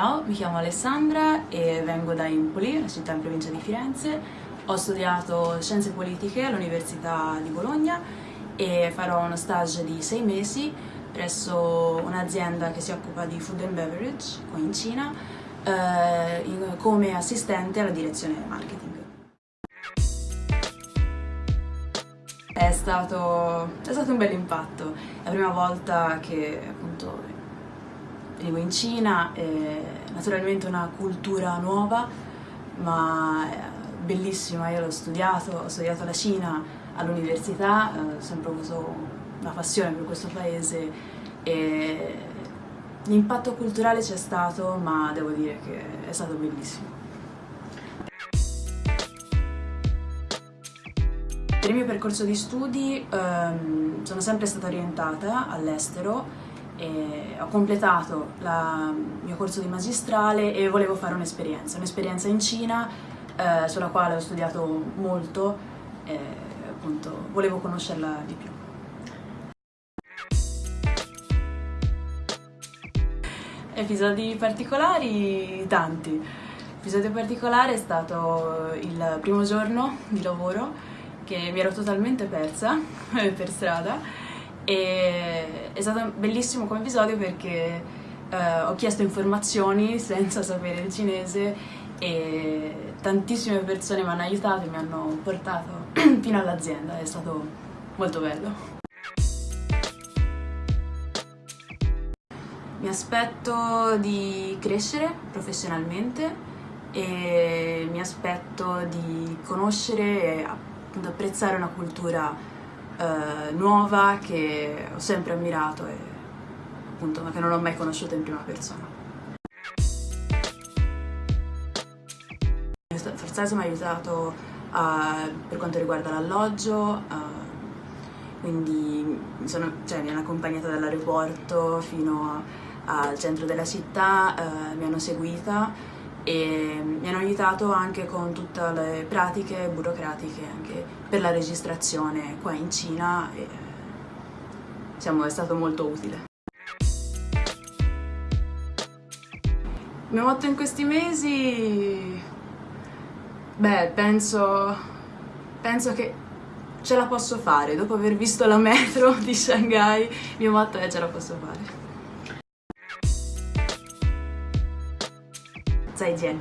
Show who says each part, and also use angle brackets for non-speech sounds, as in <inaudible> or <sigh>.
Speaker 1: Ciao, mi chiamo Alessandra e vengo da Impoli, una città in provincia di Firenze. Ho studiato scienze politiche all'Università di Bologna e farò uno stage di sei mesi presso un'azienda che si occupa di food and beverage qui in Cina eh, in, come assistente alla direzione marketing. È stato, è stato un bel impatto, è la prima volta che appunto venivo in Cina, è naturalmente una cultura nuova, ma bellissima, io l'ho studiato, ho studiato la Cina all'università, eh, ho sempre avuto una passione per questo paese e l'impatto culturale c'è stato, ma devo dire che è stato bellissimo. Per il mio percorso di studi ehm, sono sempre stata orientata all'estero e ho completato il mio corso di magistrale e volevo fare un'esperienza, un'esperienza in Cina eh, sulla quale ho studiato molto e appunto volevo conoscerla di più. Episodi particolari? Tanti. L'episodio particolare è stato il primo giorno di lavoro che mi ero totalmente persa <laughs> per strada e è stato bellissimo come episodio perché eh, ho chiesto informazioni <laughs> senza sapere il cinese e tantissime persone mi hanno aiutato e mi hanno portato <clears throat> fino all'azienda, è stato molto bello. Mi aspetto di crescere professionalmente e mi aspetto di conoscere e apprezzare una cultura eh, nuova che ho sempre ammirato e appunto che non ho mai conosciuto in prima persona. Forzato mi ha aiutato uh, per quanto riguarda l'alloggio, uh, quindi mi, sono, cioè, mi hanno accompagnata dall'aeroporto fino a, al centro della città, uh, mi hanno seguita e mi hanno aiutato anche con tutte le pratiche burocratiche anche per la registrazione qua in Cina e diciamo, è stato molto utile. Il mio motto in questi mesi... Beh, penso, penso che ce la posso fare. Dopo aver visto la metro <laughs> di Shanghai, il mio motto è ce la posso fare. 再见。